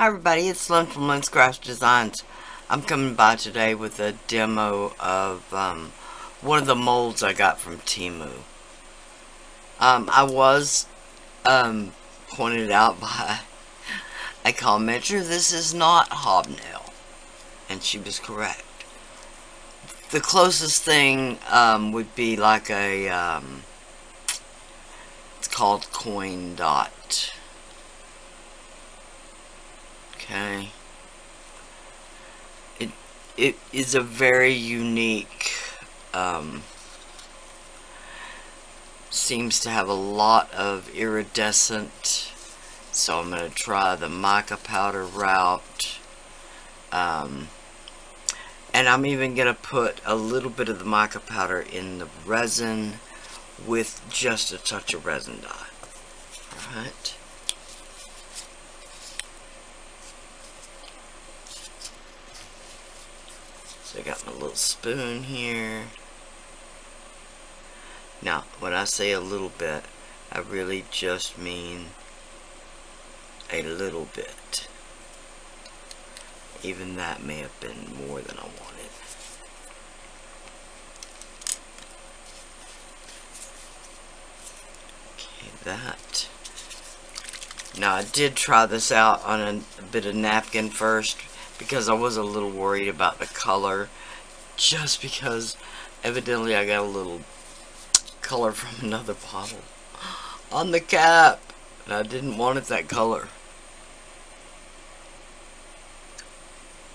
Hi everybody, it's Lynn from Lynn's Craft Designs. I'm coming by today with a demo of um, one of the molds I got from Temu. Um, I was um, pointed out by a commenter, this is not hobnail. And she was correct. The closest thing um, would be like a, um, it's called coin dot Okay. It it is a very unique um, seems to have a lot of iridescent so I'm going to try the mica powder route. Um, and I'm even going to put a little bit of the mica powder in the resin with just a touch of resin dye. Alright So I got my little spoon here. Now, when I say a little bit, I really just mean a little bit. Even that may have been more than I wanted. Okay, that. Now, I did try this out on a, a bit of napkin first because I was a little worried about the color just because evidently I got a little color from another bottle on the cap and I didn't want it that color.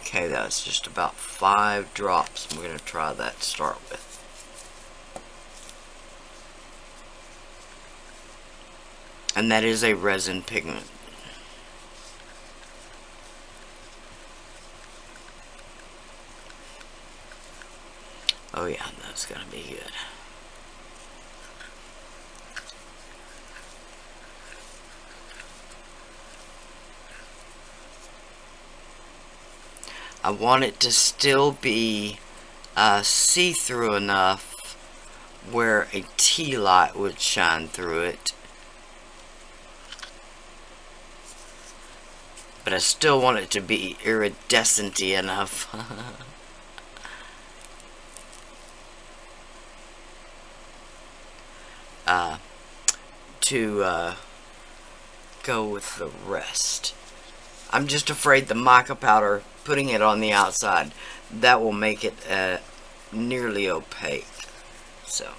Okay that's just about five drops. We're gonna try that to start with. And that is a resin pigment Oh yeah, that's gonna be good. I want it to still be uh, see-through enough where a tea light would shine through it. But I still want it to be iridescent enough. uh, to uh, go with the rest. I'm just afraid the mica powder, putting it on the outside, that will make it uh, nearly opaque. So,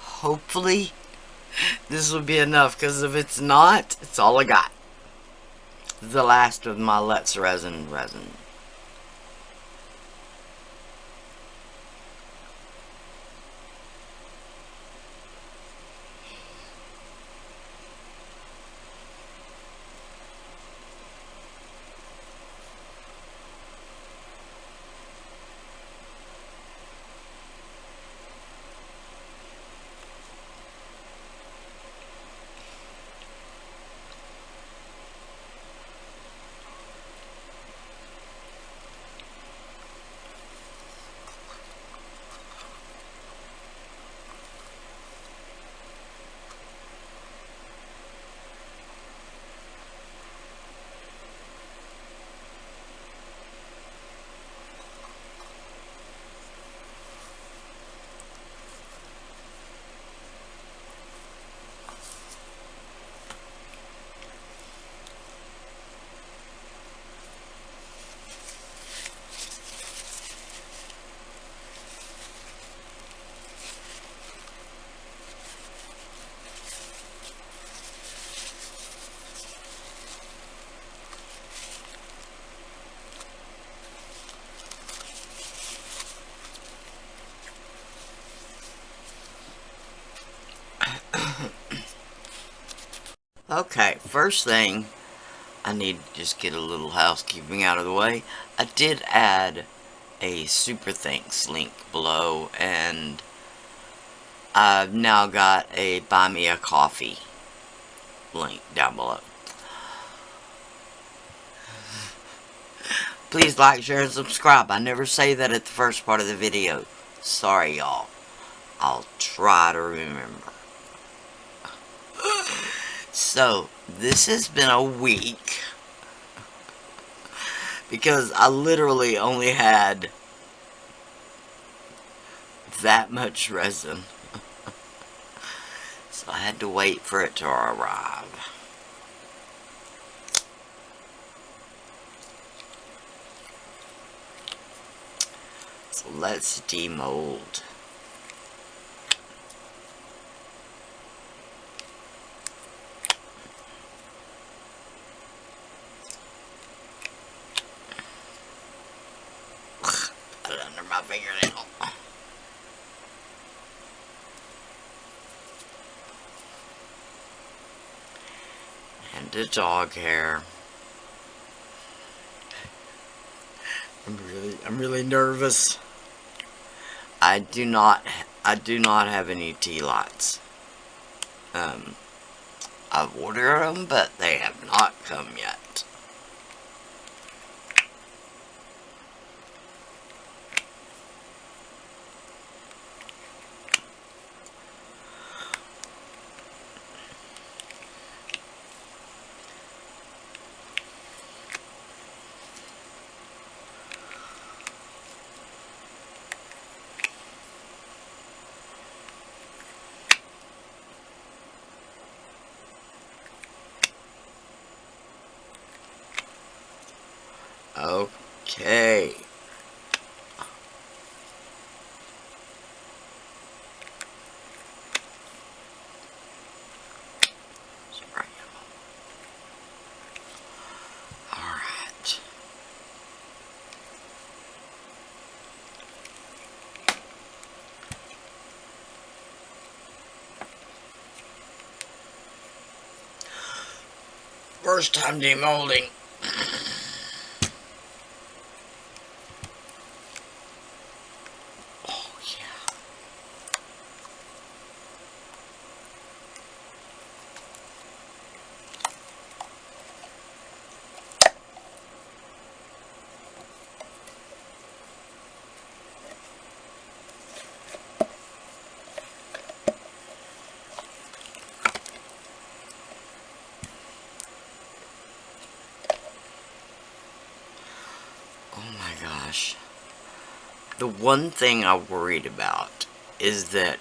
hopefully, this will be enough, because if it's not, it's all I got. The last of my Let's Resin resin. Okay, first thing, I need to just get a little housekeeping out of the way. I did add a super thanks link below, and I've now got a buy me a coffee link down below. Please like, share, and subscribe. I never say that at the first part of the video. Sorry, y'all. I'll try to remember. So, this has been a week because I literally only had that much resin. so I had to wait for it to arrive. So let's demold. The dog hair. I'm really, I'm really nervous. I do not, I do not have any tea lights. Um, I've ordered them, but they have not come yet. Okay. First time demolding. The one thing I worried about is that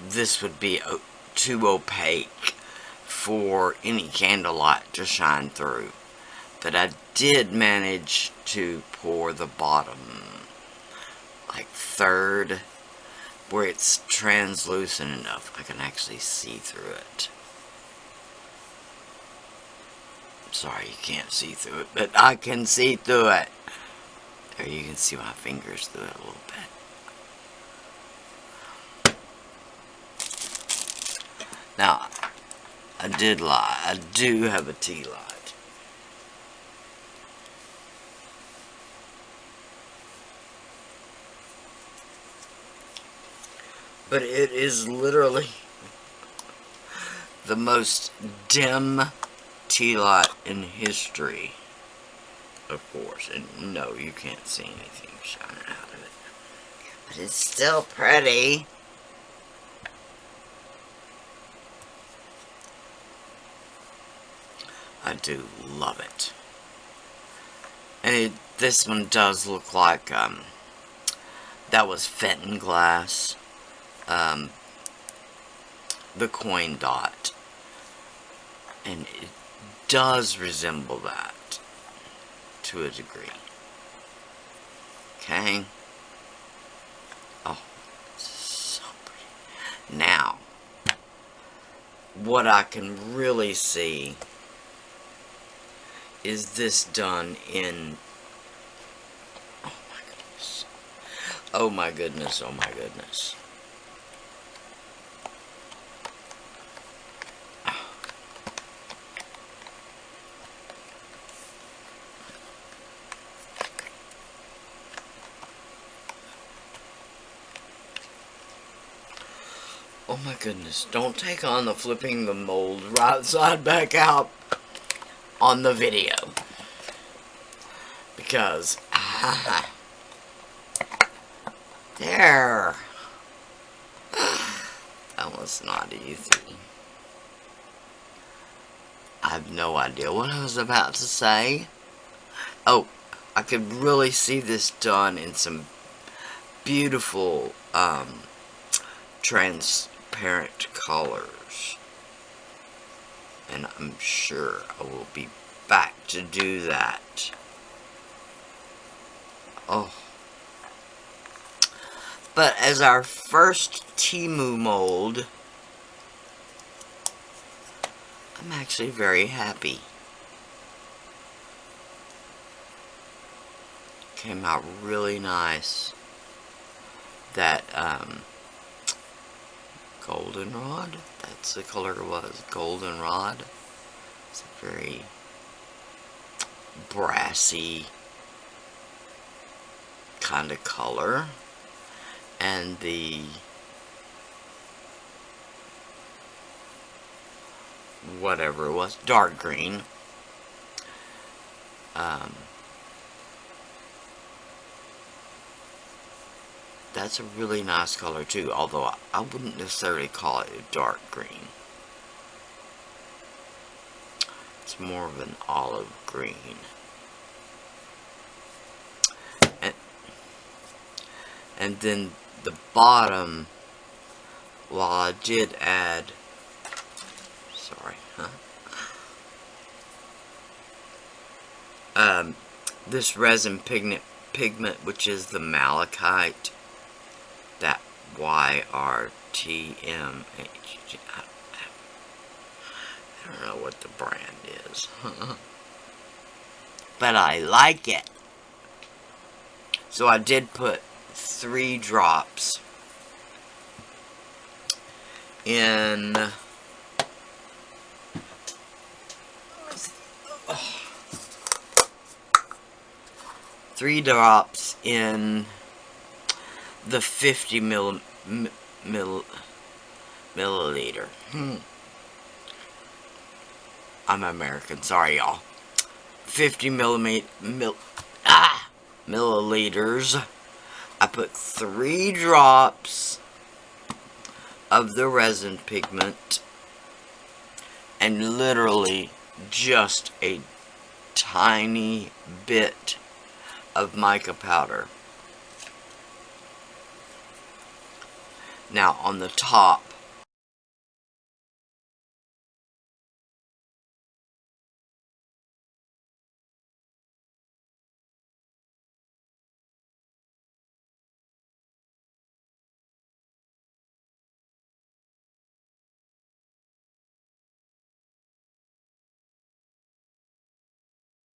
this would be uh, too opaque for any candlelight to shine through. But I did manage to pour the bottom, like third, where it's translucent enough I can actually see through it. Sorry you can't see through it, but I can see through it. There you can see my fingers through it a little bit. Now, I did lie. I do have a tea light. But it is literally the most dim tea light in history of course. And no, you can't see anything shining out of it. But it's still pretty. I do love it. And it, this one does look like, um, that was Fenton glass. Um, the coin dot. And it does resemble that to a degree. Okay? Oh, so pretty. Now, what I can really see is this done in oh my goodness oh my goodness oh my goodness goodness, don't take on the flipping the mold right side back out on the video. Because, ah, there. That was not easy. I have no idea what I was about to say. Oh, I could really see this done in some beautiful um, transparent colors. And I'm sure I will be back to do that. Oh. But as our first Temu mold, I'm actually very happy. Came out really nice. That, um, goldenrod, that's the color it was, goldenrod. It's a very brassy kind of color. And the whatever it was, dark green. Um, that's a really nice color too, although I wouldn't necessarily call it a dark green. It's more of an olive green. And, and then the bottom, while I did add sorry, huh? Um, this resin pigment, pigment, which is the malachite, Y-R-T-M-H, I don't know what the brand is, but I like it. So I did put three drops in. Three drops in the 50 mil, mil, milliliter. Hmm. I'm American, sorry y'all. 50 millimeter, mil, ah, milliliters. I put three drops of the resin pigment and literally just a tiny bit of mica powder. Now on the top